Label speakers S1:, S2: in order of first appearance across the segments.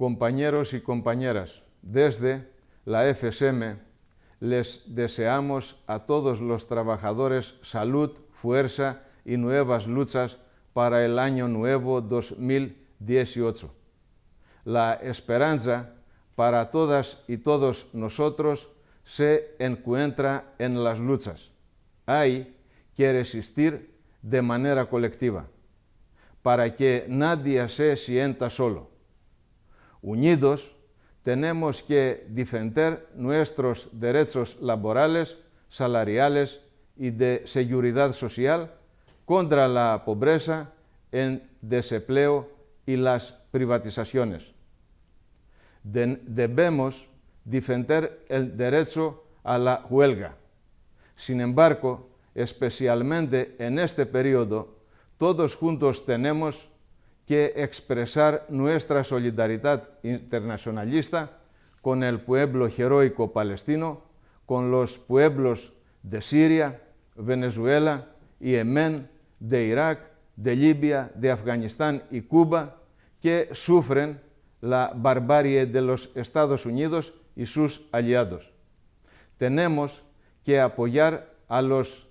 S1: Compañeros y compañeras, desde la FSM les deseamos a todos los trabajadores salud, fuerza y nuevas luchas para el año nuevo 2018. La esperanza para todas y todos nosotros se encuentra en las luchas. Hay que resistir de manera colectiva para que nadie se sienta solo. Unidos, tenemos que defender nuestros derechos laborales, salariales y de seguridad social contra la pobreza, el desempleo y las privatizaciones. debemos defender el derecho a la huelga. Sin embargo, especialmente en este periodo, todos juntos tenemos que expresar nuestra solidaridad internacionalista con el pueblo heroico palestino, con los pueblos de Siria, Venezuela, Yemen, de Irak, de Libia, de Afganistán y Cuba, que sufren la barbarie de los Estados Unidos y sus aliados. Tenemos que apoyar a los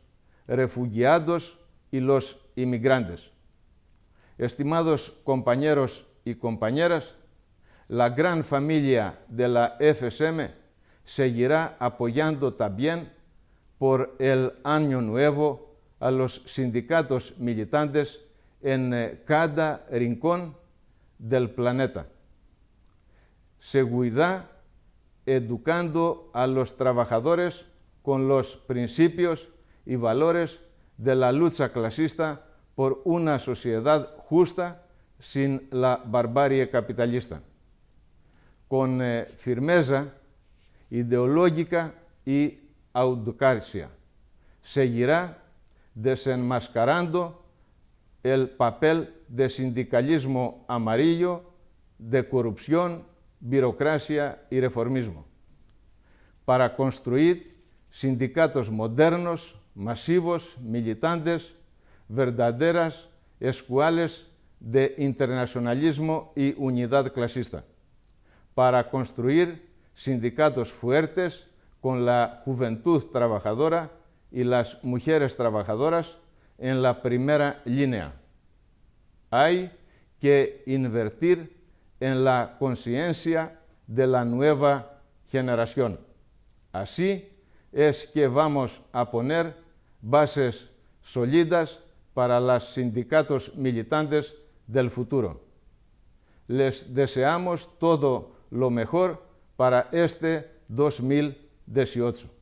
S1: refugiados y los inmigrantes. Estimados compañeros y compañeras, la gran familia de la FSM seguirá apoyando también por el año nuevo a los sindicatos militantes en eh, cada rincón del planeta. Seguridad educando a los trabajadores con los principios y valores de la lucha clasista por una sociedad justa sin la barbarie capitalista, con eh, firmeza ideológica y autocracia. Seguirá desenmascarando el papel de sindicalismo amarillo, de corrupción, burocracia y reformismo, para construir sindicatos modernos, masivos, militantes, verdaderas escuelas de internacionalismo y unidad clasista, para construir sindicatos fuertes con la juventud trabajadora y las mujeres trabajadoras en la primera línea. Hay que invertir en la conciencia de la nueva generación. Así es que vamos a poner bases sólidas para los sindicatos militantes del futuro. Les deseamos todo lo mejor para este 2018.